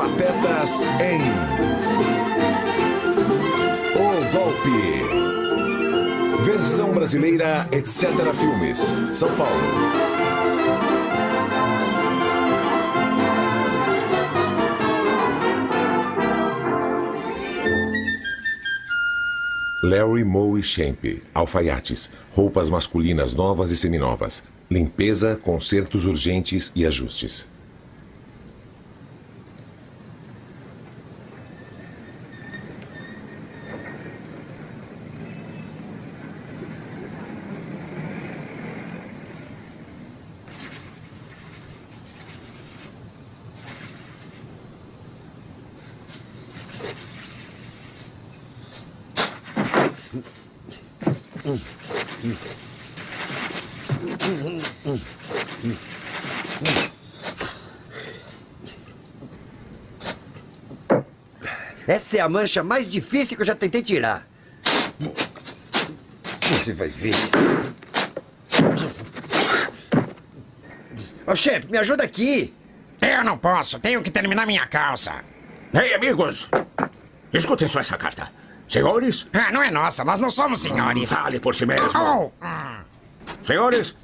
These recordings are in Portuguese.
Patetas em O Golpe. Versão brasileira, etc. Filmes. São Paulo. Larry Moe Shemp, alfaiates, roupas masculinas novas e seminovas, limpeza, consertos urgentes e ajustes. Essa é a mancha mais difícil que eu já tentei tirar. Você vai ver. Ô, chefe, me ajuda aqui. Eu não posso, tenho que terminar minha calça. Ei, amigos! Escutem só essa carta. Senhores? Ah, não é nossa, nós não somos senhores. Fale por si mesmo. Oh, hum. Senhores,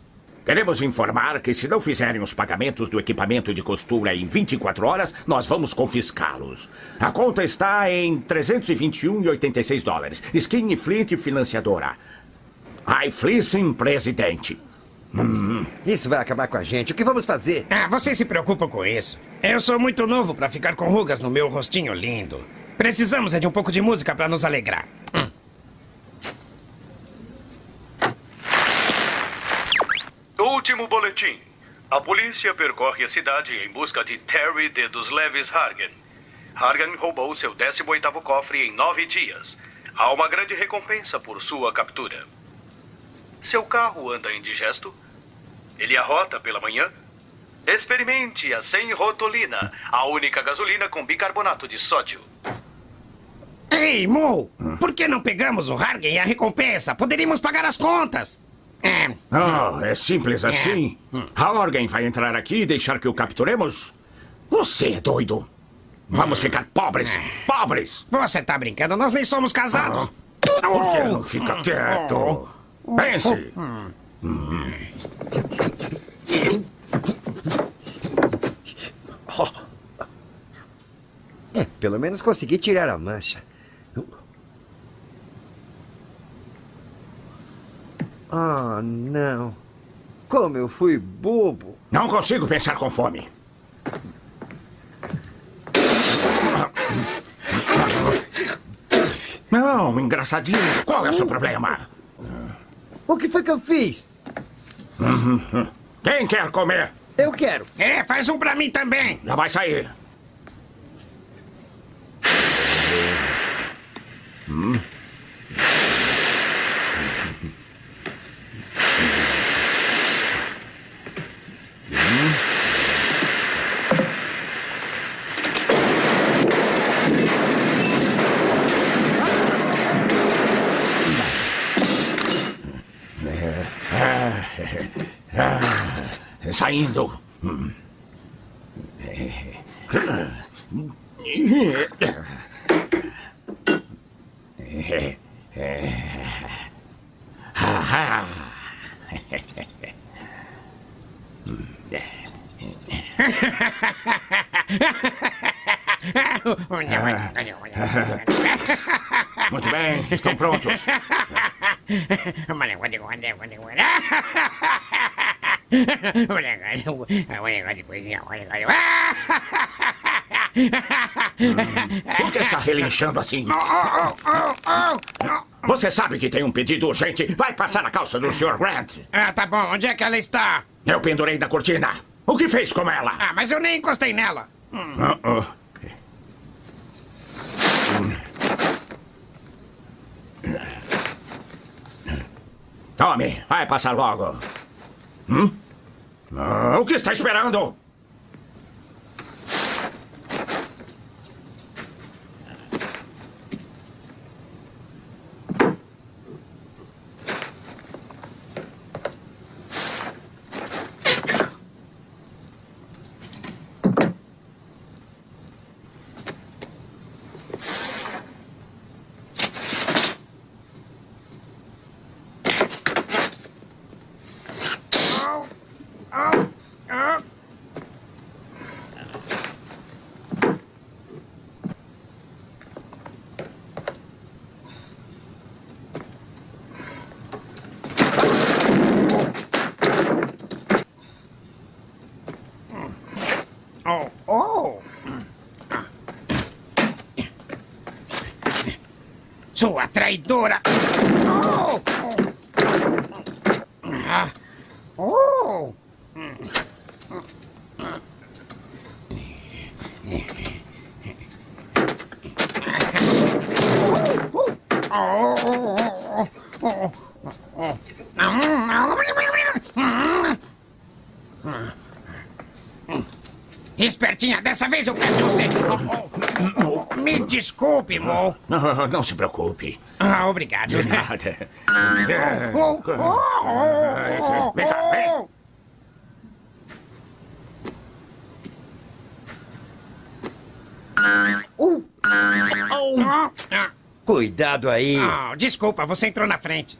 queremos informar que se não fizerem os pagamentos do equipamento de costura em 24 horas, nós vamos confiscá-los. A conta está em 321,86 dólares. Skin e Flint financiadora. High Fleecing presidente. Isso vai acabar com a gente. O que vamos fazer? Ah, você se preocupa com isso. Eu sou muito novo pra ficar com rugas no meu rostinho lindo. Precisamos é de um pouco de música pra nos alegrar. Hum. Último boletim. A polícia percorre a cidade em busca de Terry de dos Leves Hargan. Hargan roubou seu 18º cofre em nove dias. Há uma grande recompensa por sua captura. Seu carro anda indigesto? Ele arrota pela manhã? Experimente a sem rotolina, a única gasolina com bicarbonato de sódio. Ei, Mo! Por que não pegamos o Hargen e a recompensa? Poderíamos pagar as contas. É. Oh, é simples assim? A Organ vai entrar aqui e deixar que o capturemos? Você é doido. Vamos ficar pobres. Pobres. Você tá brincando? Nós nem somos casados. Por que não fica quieto? Pense. É, pelo menos consegui tirar a mancha. Ah, não. Como eu fui bobo. Não consigo pensar com fome. Não, engraçadinho. Qual é o seu problema? O que foi que eu fiz? Quem quer comer? Eu quero. É, faz um pra mim também. Já vai sair. Ah, Saindo. Muito bem, estão prontos. Por que está relinchando assim? Você sabe que tem um pedido urgente. Vai passar a calça do Sr. Grant. Ah, tá bom. Onde é que ela está? Eu pendurei da cortina. O que fez com ela? Ah, mas eu nem encostei nela. Hum. Ah, ah. Tome, vai passar logo. Hum? Ah, o que está esperando? up. Oh, oh! Su, traidora! Oh! Espertinha, dessa vez eu pego você. Me desculpe, Mo. Não, não se preocupe. Ah, obrigado. De nada. Oh, oh, oh, Vem cá, vem. Cuidado aí. ah, desculpa, você entrou na frente.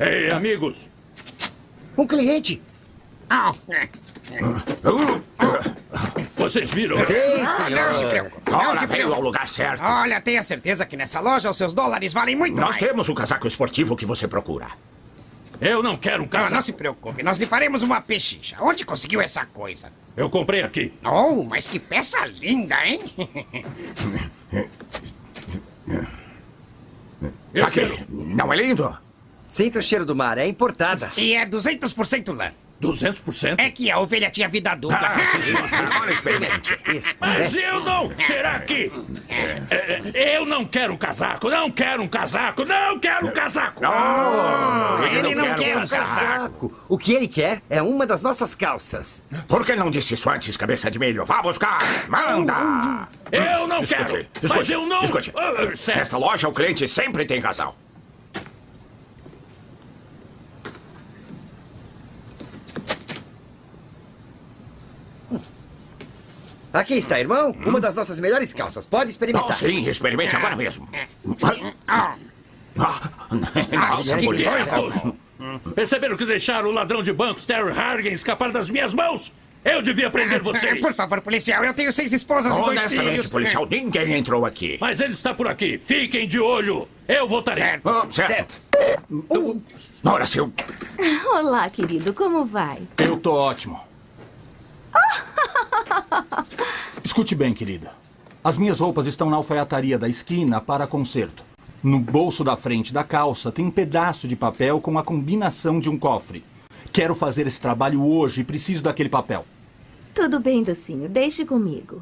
Ei, amigos! Um cliente. Vocês viram? Sim, Ah, não se senhor. preocupe, não Ora, se veio ao lugar certo. Olha, tenha certeza que nessa loja os seus dólares valem muito Nós mais. temos o casaco esportivo que você procura. Eu não quero um Ah, não casaco. se preocupe, nós lhe faremos uma pechicha. Onde conseguiu essa coisa? Eu comprei aqui. Oh, mas que peça linda, hein? Eu Aqui. quero Não é lindo? Sinta o cheiro do mar, é importada. e é 200% lã. 200%. É que a ovelha tinha vida dupla. Ah, sim, sim, sim. Experimente. Isso. Mas eu não! Será que... É, é, eu não quero um casaco! Não quero um casaco! Não quero um casaco! Oh, ele não quer um casaco. Casaco. O que ele quer é uma das nossas calças. Por que não disse isso antes, cabeça de milho? Vá buscar! Manda! Eu não Escute, quero! escute, Mas eu não... Escute. Certo. Nesta loja, o cliente sempre tem razão. Aqui está, irmão. Uma das nossas melhores calças. Pode Oh, experimentar. sim, experimente agora mesmo. Nossa, que. Perceberam que deixaram o ladrão de bancos Terry Hargan escapar das minhas mãos? Eu devia prender vocês! Por favor, policial, eu tenho seis esposas e dois Honestamente, filhos. policial, ninguém entrou aqui. Mas ele está por aqui. Fiquem de olho. Eu voltarei. Certo. Oh, certo. Certo. Ora, seu... Olá, querido, como vai? Eu tô ótimo. Escute bem, querida. As minhas roupas estão na alfaiataria da esquina para conserto. No bolso da frente da calça tem um pedaço de papel com a combinação de um cofre. Quero fazer esse trabalho hoje e preciso daquele papel. Tudo bem, docinho, deixe comigo.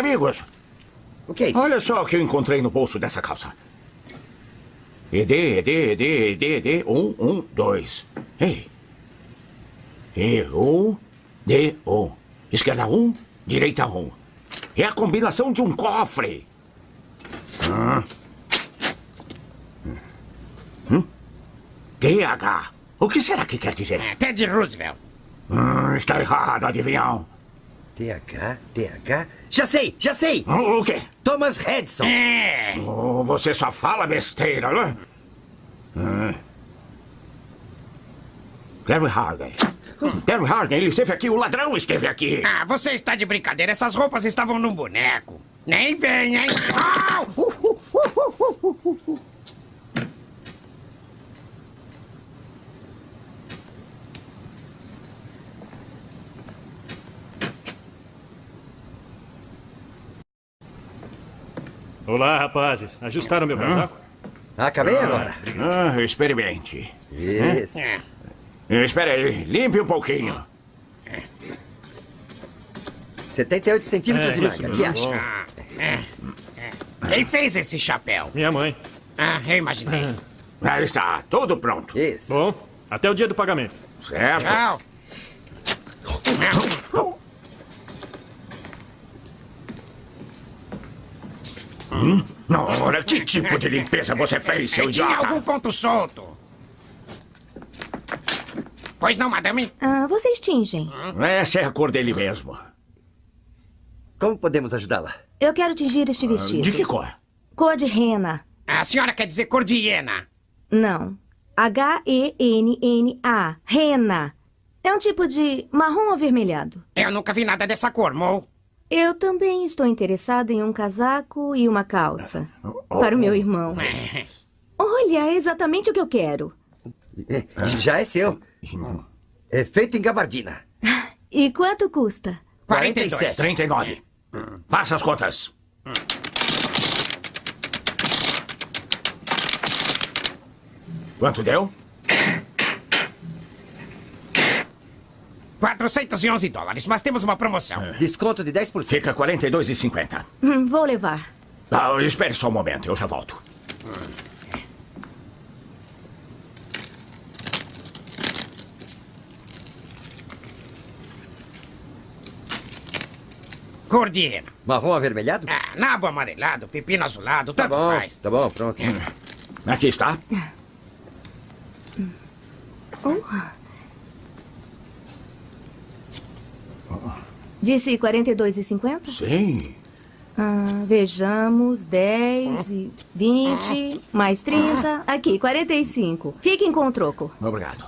Amigos, O que é isso? olha só o que eu encontrei no bolso dessa calça. ED, ED, ED, ED, ED, um, um, dois. Ei. E um, D, um. Esquerda um, direita um. É a combinação de um cofre. Hum. Hum? DH. O que será que quer dizer? É, Ted Roosevelt. Hum, está errado, adivinhão. TH, TH. Já sei, já sei. O quê? Thomas Redson. É. Oh, você só fala besteira, né? Hum. Terry Hargan. Terry Hargan, ele esteve aqui, o ladrão esteve aqui. Ah, você está de brincadeira. Essas roupas estavam num boneco. Nem vem, hein? Au! Uh, uh, uh, uh, uh, uh, uh. Olá, rapazes. Ajustaram meu casaco? Acabei agora. Ah, experimente. Isso. É. Espera aí, limpe um pouquinho. 78 centímetros de É isso manga. Que acha? Ah, é. É. Quem fez esse chapéu? Minha mãe. Ah, eu imaginei. Aí está, tudo pronto. Isso. Bom, até o dia do pagamento. Certo? Tchau. Ora, que tipo de limpeza você fez, seu Tinha idiota? algum ponto solto. Pois não, madame? Ah, vocês tingem. Essa é a cor dele mesmo. Como podemos ajudá-la? Eu quero tingir este vestido. De que cor? Cor de rena. A senhora quer dizer cor de hiena. Não. H-E-N-N-A. Rena. É um tipo de marrom avermelhado. Eu nunca vi nada dessa cor, Mo. Eu também estou interessada em um casaco e uma calça. Para o meu irmão. Olha, é exatamente o que eu quero. É, Já é seu. É feito em gabardina. E quanto custa? 42. 39. Faça as contas. Quanto deu? 411 dólares, mas temos uma promoção. Desconto de 10%. Fica 42,50. Hum, vou levar. Ah, espere só um momento, eu já volto. Cor de hiena. Marrom avermelhado? Ah, nabo amarelado, pepino azulado, Tá tanto bom, faz. tá bom, pronto. Aqui está. Disse 42,50? Sim. Ah, vejamos, 10 e 20, mais 30. Aqui, 45. Fiquem com o troco. Obrigado.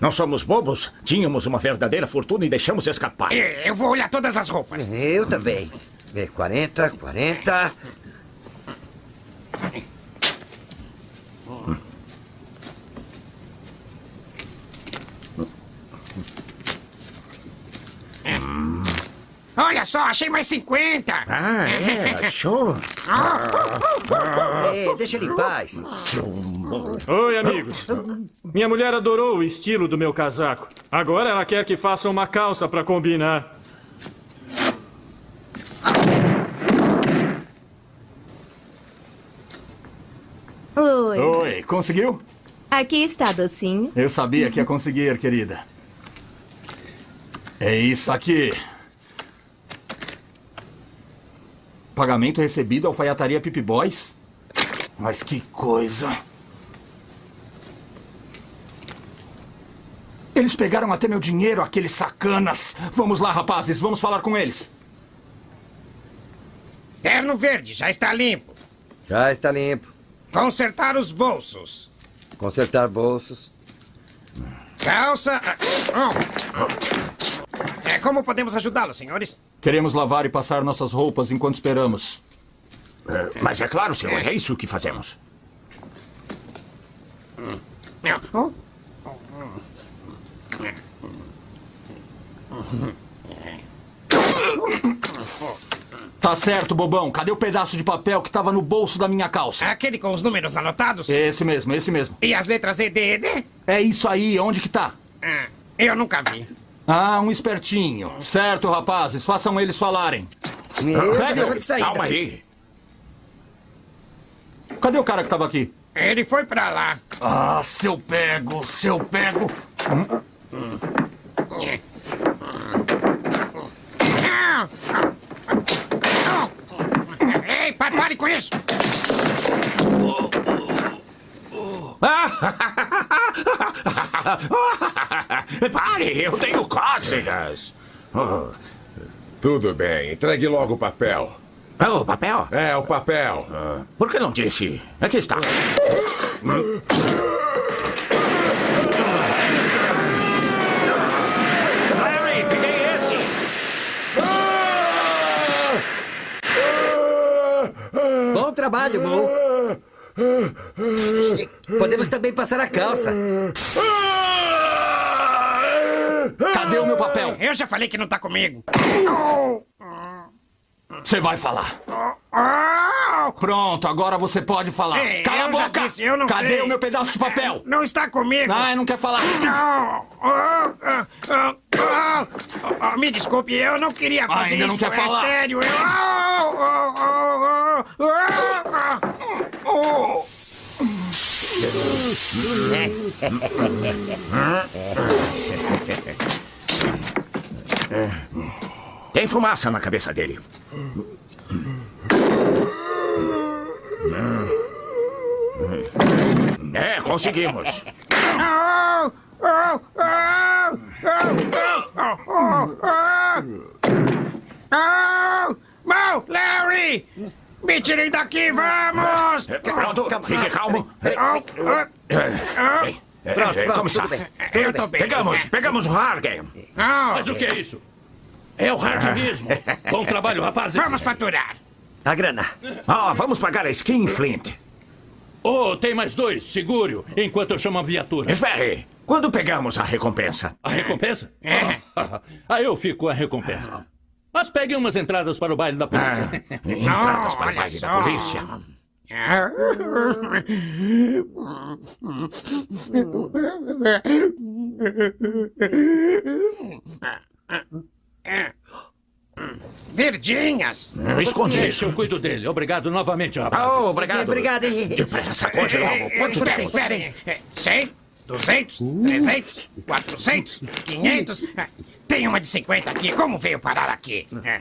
Não somos bobos. Tínhamos uma verdadeira fortuna e deixamos escapar. Eu vou olhar todas as roupas. Eu também. É 40, 40. Olha só, achei mais 50. Ah, é? Achou? É, deixa ele em paz. Oi, amigos. Minha mulher adorou o estilo do meu casaco. Agora ela quer que faça uma calça para combinar. Oi. Oi, conseguiu? Aqui está, docinho. Eu sabia que ia conseguir, querida. É isso aqui. Pagamento recebido alfaiataria Pip Boys? Mas que coisa. Eles pegaram até meu dinheiro, aqueles sacanas. Vamos lá, rapazes, vamos falar com eles. Terno verde, já está limpo. Já está limpo. Consertar os bolsos. Consertar bolsos. Calça. oh. É, como podemos ajudá-los, senhores? Queremos lavar e passar nossas roupas enquanto esperamos. É, mas é claro, senhor, é isso que fazemos. Oh, Tá certo, bobão. Cadê o pedaço de papel que tava no bolso da minha calça? Aquele com os números anotados? Esse mesmo, esse mesmo. E as letras E, D, E, D? É isso aí, onde que tá? Ah, eu nunca vi. Ah, um espertinho. Certo, rapazes, façam eles falarem. Eu de saída. Calma aí. Cadê o cara que tava aqui? Ele foi pra lá. Ah, seu pego, seu pego. Ah, ah, ah. Ei, pa- pare com isso! Pare, eu tenho cócegas. Oh, Tudo bem, entregue logo o papel. Ah, o papel? É, o papel. Por que não disse? Aqui está. Larry, peguei esse. Bom trabalho, Mo. Podemos também passar a calça. Cadê o meu papel? Eu já falei que não tá comigo. Você vai falar. Oh, Pronto, agora você pode falar. Ei, Cala a boca! disse, Cadê sei. o meu pedaço de papel? não está comigo. Ah, não quer falar. Não. Ah, ah, ah, ah, ah, me desculpe, eu não queria fazer Ainda não isso. quer é falar? sério. Eu... Tem fumaça na cabeça dele. É, conseguimos. Não, Larry! Me tirem daqui, vamos! Pronto, fique calmo. Bem, é, é, Como está? Eu tô bem. Pegamos, pegamos o Hargen. Oh, Mas o que é isso? É o Hargen mesmo. Bom trabalho, rapazes. Vamos faturar. A grana. Ah, vamos pagar a skin, Flint. Oh, tem mais dois. Segure-o enquanto eu chamo a viatura. Espere. Quando pegamos a recompensa? A recompensa? É. Ah, eu fico com a recompensa. Mas peguem umas entradas para o baile da Ah, polícia. entradas para o baile da polícia. Verdinhas! Esconde Deixa, isso. eu cuido dele. Obrigado novamente, rapazes. Oh, obrigado. Obrigado, hein? Depressa, conte logo. Quanto Quanto temos? tem? Esperem. 100, 200, 300, 400, 500. Tem uma de 50 aqui. Como veio parar aqui? É.